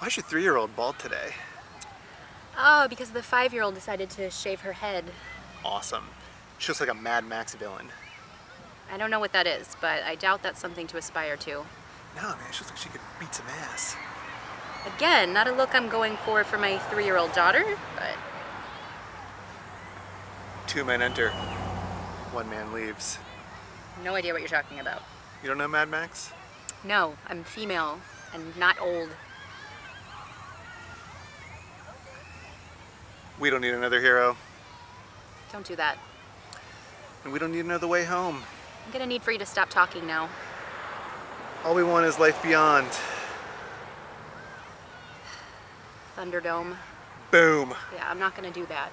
Why's your three-year-old bald today? Oh, because the five-year-old decided to shave her head. Awesome. She looks like a Mad Max villain. I don't know what that is, but I doubt that's something to aspire to. No, man, she looks like she could beat some ass. Again, not a look I'm going for for my three-year-old daughter, but Two men enter, one man leaves. no idea what you're talking about. You don't know Mad Max? No, I'm female and not old. We don't need another hero, Don't do that. and we don't need another way home. I'm gonna need for you to stop talking now. All we want is life beyond. Thunderdome. Boom. Yeah, I'm not gonna do that.